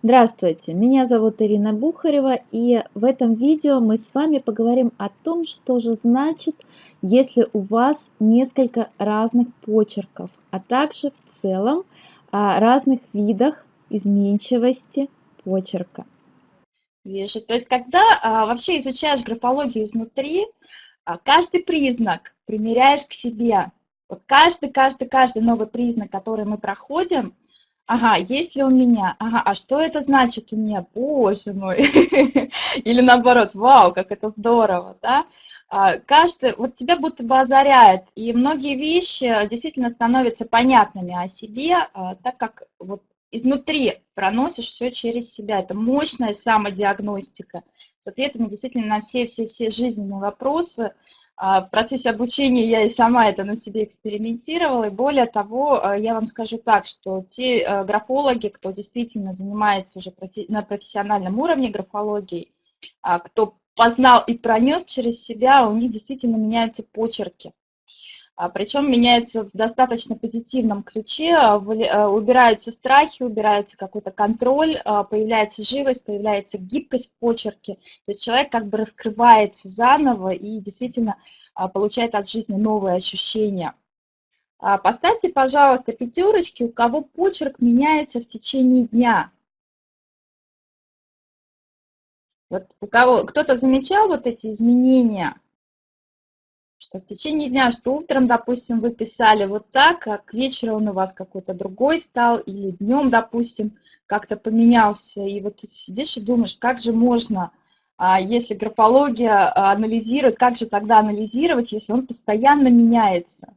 Здравствуйте, меня зовут Ирина Бухарева, и в этом видео мы с вами поговорим о том, что же значит, если у вас несколько разных почерков, а также в целом о разных видах изменчивости почерка. Вижу. То есть, когда а, вообще изучаешь графологию изнутри, а, каждый признак примеряешь к себе. Вот каждый, каждый, каждый новый признак, который мы проходим – Ага, есть ли у меня? Ага, а что это значит у меня? Боже мой! Или наоборот, вау, как это здорово, да? А, каждый, вот тебя будто бы озаряет, и многие вещи действительно становятся понятными о себе, а, так как вот изнутри проносишь все через себя. Это мощная самодиагностика с ответами действительно на все-все-все жизненные вопросы, а, в процессе обучения я и сама это на себе экспериментировала. И более того, а, я вам скажу так, что те а, графологи, кто действительно занимается уже на профессиональном уровне графологией, кто познал и пронес через себя, у них действительно меняются почерки. А, причем меняется в достаточно позитивном ключе, а, а, убираются страхи, убирается какой-то контроль, появляется живость, появляется гибкость в почерке, то есть человек как бы раскрывается заново и действительно получает от жизни новые ощущения. Поставьте, пожалуйста, пятерочки, у кого почерк меняется в течение дня. Вот у кого кто-то замечал вот эти изменения? Что в течение дня, что утром, допустим, вы писали вот так, а к вечеру он у вас какой-то другой стал, или днем, допустим, как-то поменялся, и вот ты сидишь и думаешь, как же можно, а, если графология а, анализирует, как же тогда анализировать, если он постоянно меняется?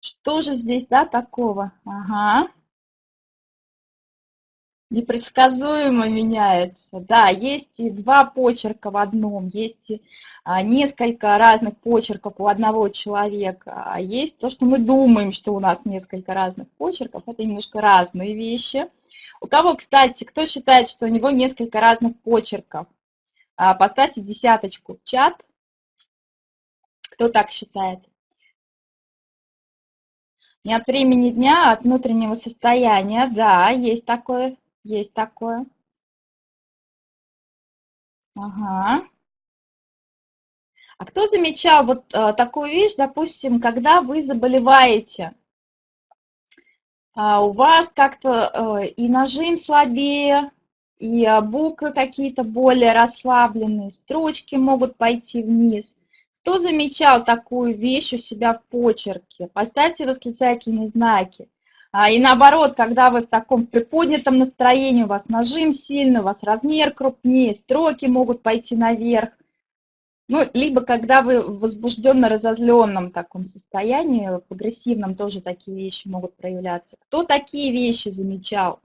Что же здесь, да, такого? Ага непредсказуемо меняется. Да, есть и два почерка в одном, есть и а, несколько разных почерков у одного человека, а есть то, что мы думаем, что у нас несколько разных почерков, это немножко разные вещи. У кого, кстати, кто считает, что у него несколько разных почерков? А, поставьте десяточку в чат. Кто так считает? Не от времени дня, а от внутреннего состояния, да, есть такое. Есть такое. Ага. А кто замечал вот э, такую вещь, допустим, когда вы заболеваете, э, у вас как-то э, и нажим слабее, и э, буквы какие-то более расслабленные, строчки могут пойти вниз. Кто замечал такую вещь у себя в почерке? Поставьте восклицательные знаки. А, и наоборот, когда вы в таком приподнятом настроении, у вас нажим сильный, у вас размер крупнее, строки могут пойти наверх. Ну, либо когда вы в возбужденно-разозленном таком состоянии, в агрессивном тоже такие вещи могут проявляться. Кто такие вещи замечал?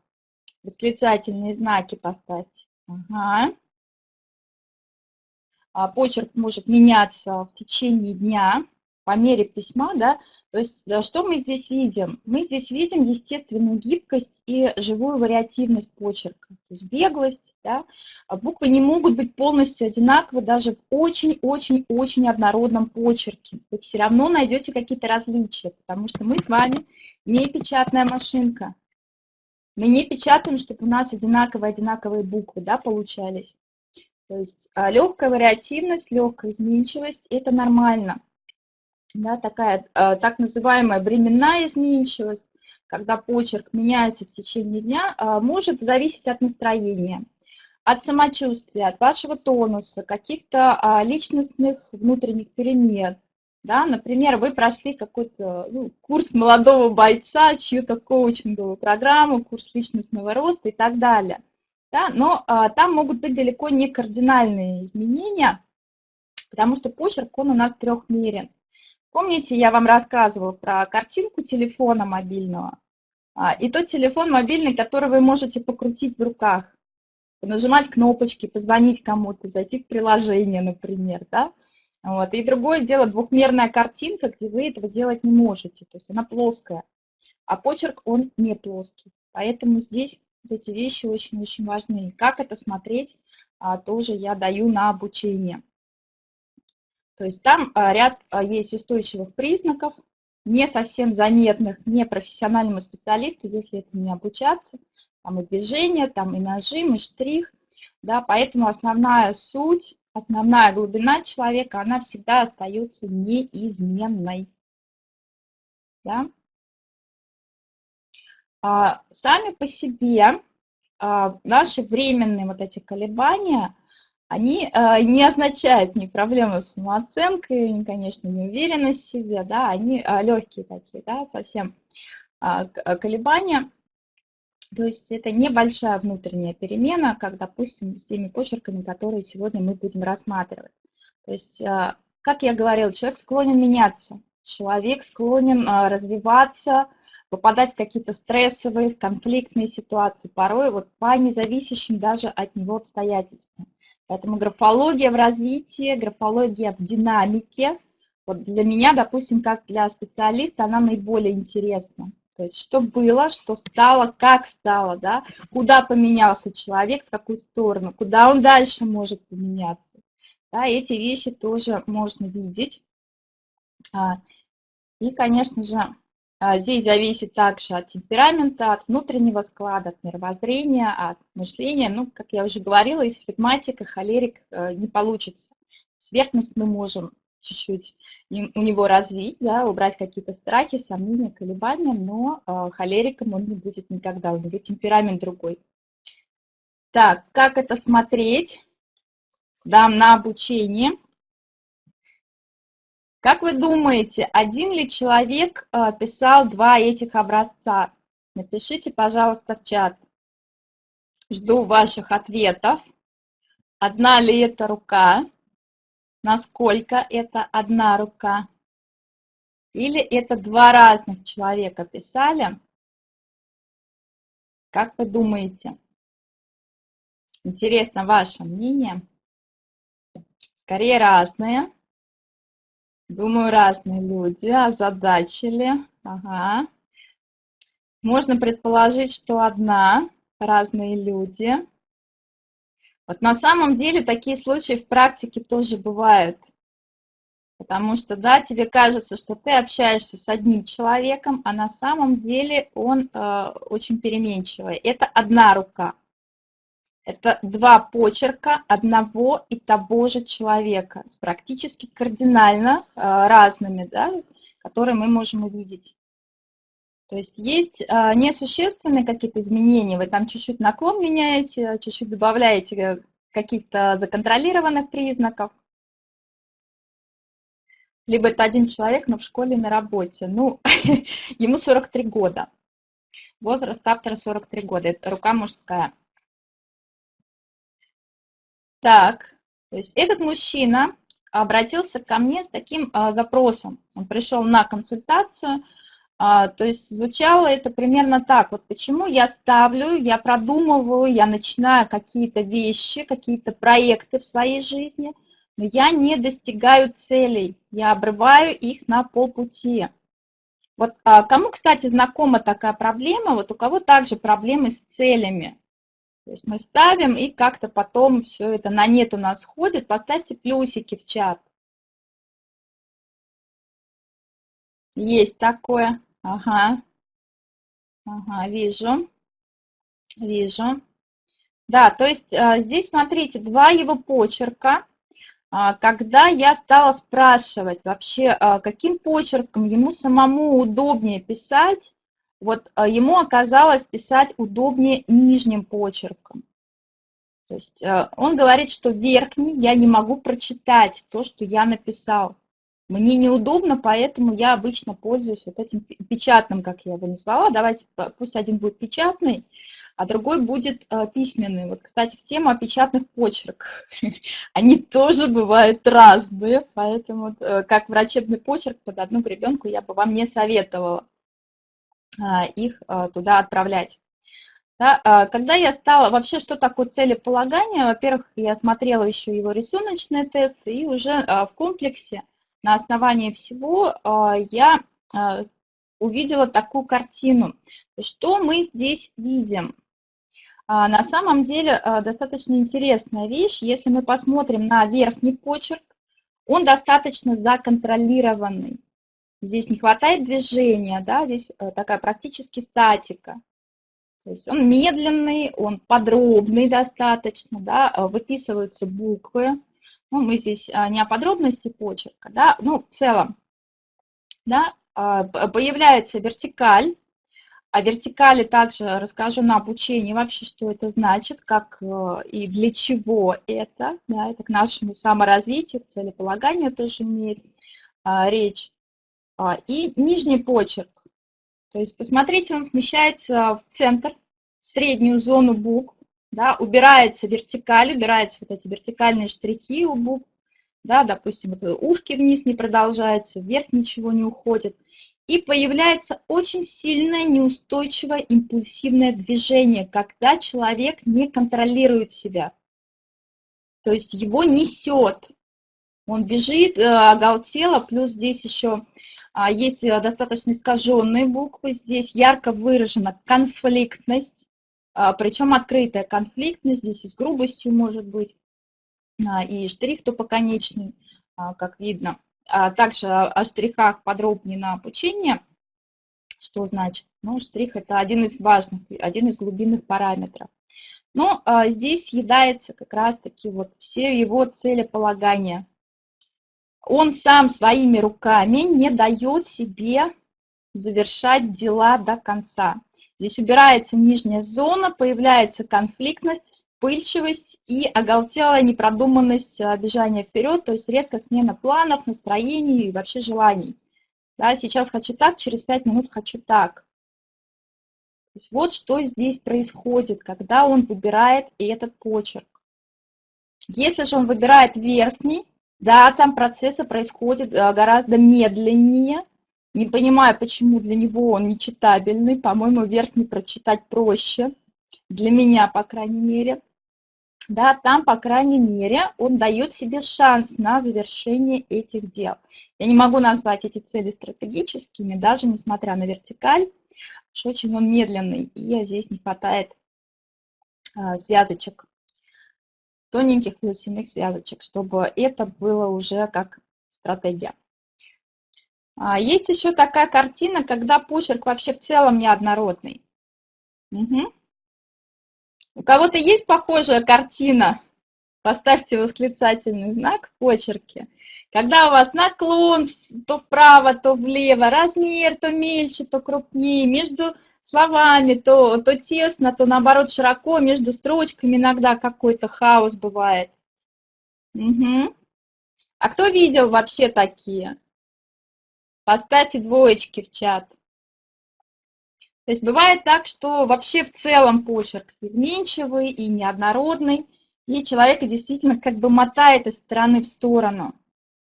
Восклицательные знаки поставьте. Ага. А почерк может меняться в течение дня по мере письма, да, то есть э, что мы здесь видим? Мы здесь видим естественную гибкость и живую вариативность почерка, то есть беглость, да, а буквы не могут быть полностью одинаковы даже в очень-очень-очень однородном почерке. Вы все равно найдете какие-то различия, потому что мы с вами не печатная машинка. Мы не печатаем, чтобы у нас одинаковые-одинаковые буквы да, получались. То есть а, легкая вариативность, легкая изменчивость – это нормально да, такая э, так называемая временная изменчивость, когда почерк меняется в течение дня, э, может зависеть от настроения, от самочувствия, от вашего тонуса, каких-то а, личностных внутренних перемен. Да? Например, вы прошли какой-то ну, курс молодого бойца, чью-то коучинговую программу, курс личностного роста и так далее. Да? Но а, там могут быть далеко не кардинальные изменения, потому что почерк, он у нас трехмерен. Помните, я вам рассказывала про картинку телефона мобильного? А, и тот телефон мобильный, который вы можете покрутить в руках, нажимать кнопочки, позвонить кому-то, зайти в приложение, например, да? Вот. И другое дело, двухмерная картинка, где вы этого делать не можете, то есть она плоская, а почерк, он не плоский. Поэтому здесь эти вещи очень-очень важны. Как это смотреть, а, тоже я даю на обучение. То есть там а, ряд а, есть устойчивых признаков, не совсем заметных не профессиональному специалисту, если это не обучаться. Там и движение, там и нажим, и штрих. Да, поэтому основная суть, основная глубина человека, она всегда остается неизменной. Да? А, сами по себе а, наши временные вот эти колебания, они а, не означают ни проблемы с самооценкой, ни, конечно, неуверенность в себе, да, они легкие такие, да, совсем колебания. То есть это небольшая внутренняя перемена, как, допустим, с теми почерками, которые сегодня мы будем рассматривать. То есть, как я говорила, человек склонен меняться, человек склонен развиваться, попадать в какие-то стрессовые, конфликтные ситуации, порой вот по независящим даже от него обстоятельствам. Поэтому графология в развитии, графология в динамике, вот для меня, допустим, как для специалиста, она наиболее интересна. То есть что было, что стало, как стало, да, куда поменялся человек, в какую сторону, куда он дальше может поменяться. Да, эти вещи тоже можно видеть. А, и, конечно же, здесь зависит также от темперамента, от внутреннего склада, от мировоззрения, от мышления. Ну, как я уже говорила, из флегматика холерик э, не получится. Сверхность мы можем чуть-чуть у него развить, да, убрать какие-то страхи, сомнения, колебания, но э, холериком он не будет никогда, у него темперамент другой. Так, как это смотреть? Дам на обучение. Как вы думаете, один ли человек э, писал два этих образца? Напишите, пожалуйста, в чат. Жду ваших ответов. Одна ли это рука? Насколько это одна рука? Или это два разных человека писали? Как вы думаете? Интересно ваше мнение. Скорее разные. Думаю, разные люди озадачили. Ага. Можно предположить, что одна, разные люди. Вот на самом деле такие случаи в практике тоже бывают. Потому что, да, тебе кажется, что ты общаешься с одним человеком, а на самом деле он э, очень переменчивый. Это одна рука. Это два почерка одного и того же человека с практически кардинально э, разными, да, которые мы можем увидеть. То есть есть э, несущественные какие-то изменения, вы там чуть-чуть наклон меняете, чуть-чуть добавляете каких-то законтролированных признаков. Либо это один человек, но в школе, на работе. Ну, ему 43 года. Возраст автора 43 года, это рука мужская. Так, то есть этот мужчина обратился ко мне с таким а, запросом. Он пришел на консультацию, а, то есть звучало это примерно так. Вот почему я ставлю, я продумываю, я начинаю какие-то вещи, какие-то проекты в своей жизни, но я не достигаю целей, я обрываю их на полпути. Вот а, кому, кстати, знакома такая проблема, вот у кого также проблемы с целями. То есть мы ставим, и как-то потом все это на нет у нас ходит. Поставьте плюсики в чат. Есть такое. Ага. Ага, вижу. Вижу. Да, то есть а, здесь, смотрите, два его почерка. А, когда я стала спрашивать вообще, а, каким почерком ему самому удобнее писать, вот а, ему оказалось писать удобнее нижним почерком. То есть а, он говорит, что верхний я не могу прочитать то, что я написал. Мне неудобно, поэтому я обычно пользуюсь вот этим печатным, как я его назвала. Давайте, пусть один будет печатный, а другой будет а, письменный. Вот, кстати, в тему о печатных почерках. Они тоже бывают разные, поэтому э, как врачебный почерк под одну гребенку я бы вам не советовала. А, их а, туда отправлять. Да, а, когда я стала, вообще, что такое целеполагание? Во-первых, я смотрела еще его рисуночные тесты, и уже в комплексе на основании всего я увидела такую картину. Что мы здесь видим? на самом деле достаточно интересная вещь. Если мы посмотрим на верхний почерк, он достаточно законтролированный. Здесь не хватает движения, да, здесь э, такая практически статика. То есть он медленный, он подробный достаточно, да, э, выписываются буквы. Ну, мы здесь а, не о подробности почерка, да, ну, в целом, да, появляется вертикаль, о вертикали также расскажу на обучении вообще, что это значит, как э, и для чего это. Да, это к нашему саморазвитию, к целеполаганию тоже имеет а, речь. А, и нижний почерк. То есть, посмотрите, он смещается в центр, в среднюю зону букв, да, убирается вертикаль, убираются вот эти вертикальные штрихи у букв, да, допустим, вот ушки вниз не продолжаются, вверх ничего не уходит – и появляется очень сильное неустойчивое импульсивное движение, когда человек не контролирует себя. То есть его несет. Он бежит, э, оголтело, плюс здесь еще есть э, достаточно искаженные буквы. Здесь ярко выражена конфликтность, а, причем открытая конфликтность, здесь и с грубостью может быть, а, и штрих тупоконечный, как видно. А также о штрихах подробнее на обучение. Что значит? Ну, штрих – это один из важных, один из глубинных параметров. Но а, здесь съедается как раз-таки вот все его целеполагания. Он сам своими руками не дает себе завершать дела до конца. Здесь убирается нижняя зона, появляется конфликтность, вспыльчивость и оголтелая непродуманность э, бежания вперед, то есть резкая смена планов, настроений и вообще желаний. Да, сейчас хочу так, через 5 минут хочу так. То есть вот что здесь происходит, когда он выбирает этот почерк. Если же он выбирает верхний, да, там процессы происходят э, гораздо медленнее, не понимаю, почему для него он нечитабельный. По-моему, верхний прочитать проще. Для меня, по крайней мере. Да, там, по крайней мере, он дает себе шанс на завершение этих дел. Я не могу назвать эти цели стратегическими, даже несмотря на вертикаль, что очень он медленный, и здесь не хватает а, связочек, тоненьких плюсиных связочек, чтобы это было уже как стратегия. А, есть еще такая картина, когда почерк вообще в целом неоднородный. Угу. У кого-то есть похожая картина? Поставьте восклицательный знак в почерке. Когда у вас наклон то вправо, то влево, размер то мельче, то крупнее, между словами то, то тесно, то наоборот широко, между строчками иногда какой-то хаос бывает. Угу. А кто видел вообще такие? Поставьте двоечки в чат. То есть бывает так, что вообще в целом почерк изменчивый и неоднородный, и человека действительно как бы мотает из стороны в сторону.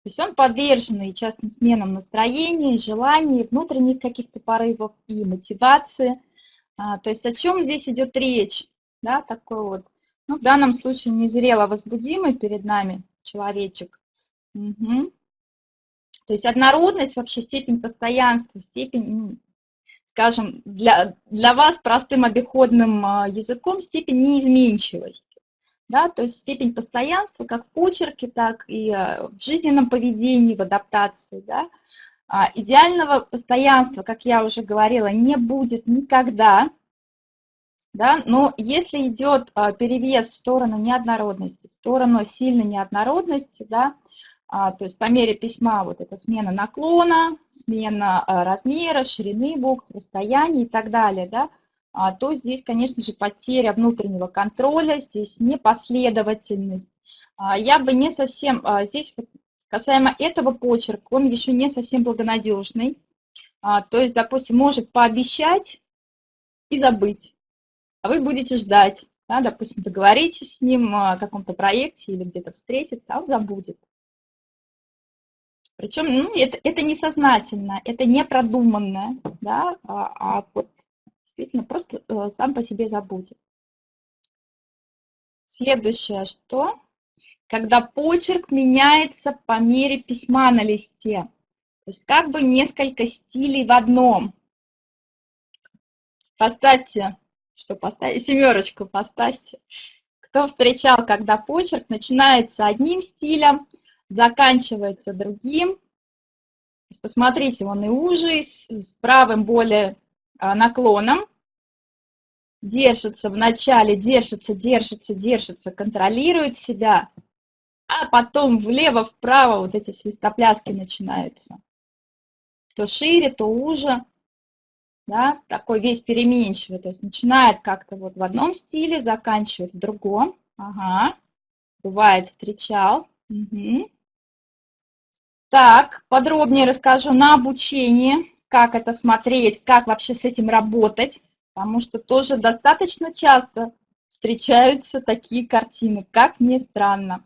То есть он подвержен и частым сменам настроения, желаний, внутренних каких-то порывов и мотивации. А, то есть о чем здесь идет речь? Да, такой вот, ну, в данном случае незрело возбудимый перед нами человечек. Угу. То есть однородность, вообще степень постоянства, степень, скажем, для, для вас простым обиходным а, языком степень неизменчивости. Да, то есть степень постоянства как в почерке, так и а, в жизненном поведении, в адаптации. Да. А идеального постоянства, как я уже говорила, не будет никогда, да, но если идет перевес в сторону неоднородности, в сторону сильной неоднородности, да, а, то есть по мере письма вот эта смена наклона, смена а, размера, ширины букв, расстояния и так далее, да, то здесь, конечно же, потеря внутреннего контроля, здесь непоследовательность. Я бы не совсем, здесь касаемо этого почерка, он еще не совсем благонадежный. То есть, допустим, может пообещать и забыть, а вы будете ждать. Да, допустим, договоритесь с ним о каком-то проекте или где-то встретиться, а он забудет. Причем ну, это, это несознательно, это не продуманное, да, а, а вот действительно просто э, сам по себе забудет. Следующее, что? Когда почерк меняется по мере письма на листе. То есть как бы несколько стилей в одном. Поставьте Что поставить? Семерочку поставьте. Кто встречал, когда почерк начинается одним стилем, заканчивается другим. Посмотрите, он и уже, с правым более наклоном. Держится в начале, держится, держится, держится, контролирует себя, а потом влево-вправо вот эти свистопляски начинаются. То шире, то уже, да, такой весь переменчивый, то есть начинает как-то вот в одном стиле, заканчивает в другом. Ага, бывает, встречал. Угу. Так, подробнее расскажу на обучении, как это смотреть, как вообще с этим работать, потому что тоже достаточно часто встречаются такие картины, как ни странно.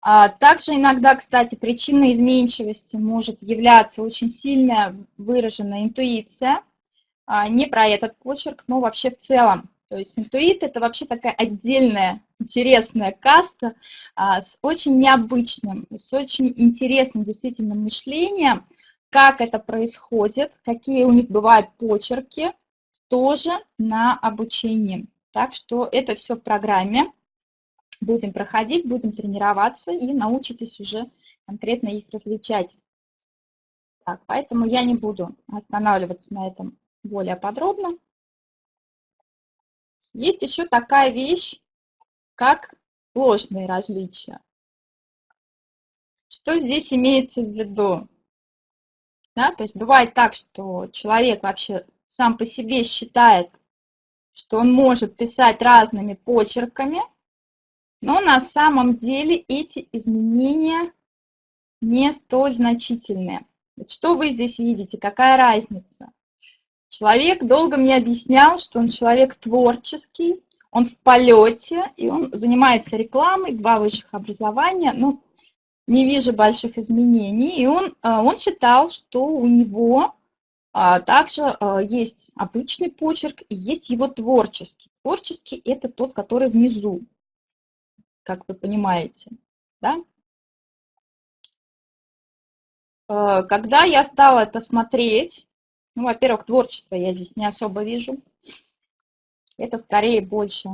А также иногда, кстати, причиной изменчивости может являться очень сильная выраженная интуиция, а, не про этот почерк, но вообще в целом. То есть интуит – это вообще такая отдельная интересная каста а, с очень необычным, с очень интересным действительно мышлением, как это происходит, какие у них бывают почерки, тоже на обучении. Так что это все в программе. Будем проходить, будем тренироваться и научитесь уже конкретно их различать. Так, поэтому я не буду останавливаться на этом более подробно. Есть еще такая вещь, как ложные различия. Что здесь имеется в виду? Да, то есть бывает так, что человек вообще сам по себе считает, что он может писать разными почерками, но на самом деле эти изменения не столь значительные. Что вы здесь видите, какая разница? Человек долго мне объяснял, что он человек творческий, он в полете, и он занимается рекламой, два высших образования, ну, не вижу больших изменений. И он, а, он считал, что у него а, также а, есть обычный почерк и есть его творческий. Творческий – это тот, который внизу, как вы понимаете. Да? Когда я стала это смотреть, ну, во-первых, творчество я здесь не особо вижу. Это скорее больше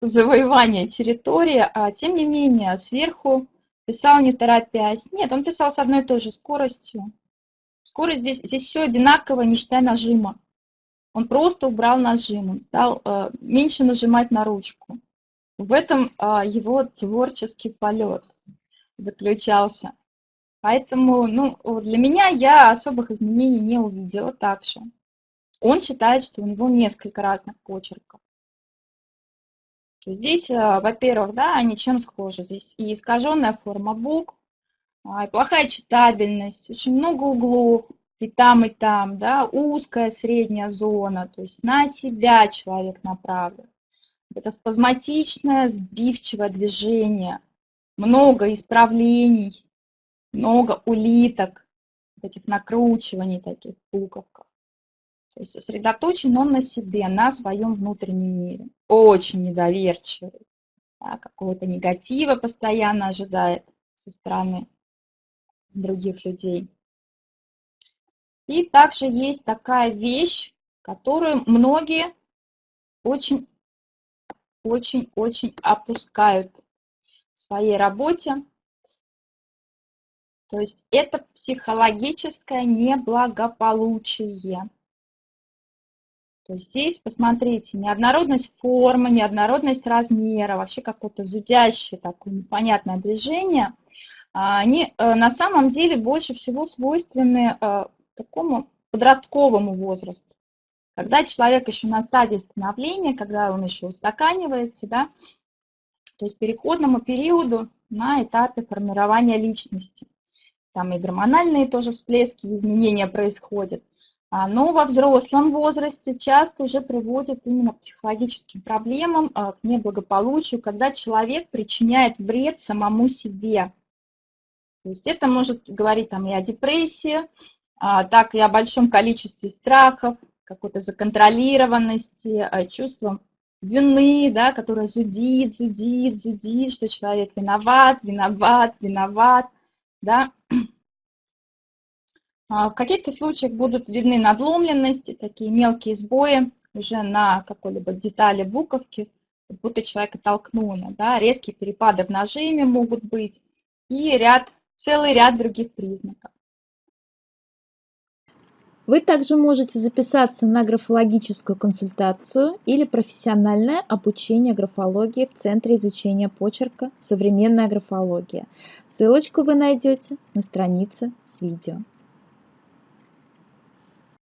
завоевание территории, а тем не менее сверху писал не торопясь. Нет, он писал с одной и той же скоростью. Скорость здесь, здесь все одинаково, не считая нажима. Он просто убрал нажим, он стал э, меньше нажимать на ручку. В этом э, его творческий полет заключался. Поэтому ну, для меня я особых изменений не увидела также. Он считает, что у него несколько разных почерков. Здесь, э, во-первых, да, они чем схожи? Здесь и искаженная форма букв, а, и плохая читабельность, очень много углов, и там, и там, да, узкая средняя зона, то есть на себя человек направлен. Это спазматичное, сбивчивое движение, много исправлений, много улиток, этих накручиваний таких буковках. То есть сосредоточен он на себе, на своем внутреннем мире. Очень недоверчивый. Да, какого-то негатива постоянно ожидает со стороны других людей. И также есть такая вещь, которую многие очень, очень, очень опускают в своей работе. То есть это психологическое неблагополучие. То есть здесь, посмотрите, неоднородность формы, неоднородность размера, вообще какое-то зудящее такое непонятное движение, а, они э, на самом деле больше всего свойственны э, такому подростковому возрасту. Когда человек еще на стадии становления, когда он еще устаканивается, да, то есть переходному периоду на этапе формирования личности. Там и гормональные тоже всплески, изменения происходят. А, но во взрослом возрасте часто уже приводит именно к психологическим проблемам, а, к неблагополучию, когда человек причиняет вред самому себе. То есть это может говорить там и о депрессии, а, так и о большом количестве страхов, какой-то законтролированности, чувством вины, да, которое зудит, зудит, зудит, что человек виноват, виноват, виноват, да, в каких-то случаях будут видны надломленности, такие мелкие сбои уже на какой-либо детали буковки, как будто человека толкнули, да, резкие перепады в нажиме могут быть и ряд, целый ряд других признаков. Вы также можете записаться на графологическую консультацию или профессиональное обучение графологии в Центре изучения почерка «Современная графология». Ссылочку вы найдете на странице с видео.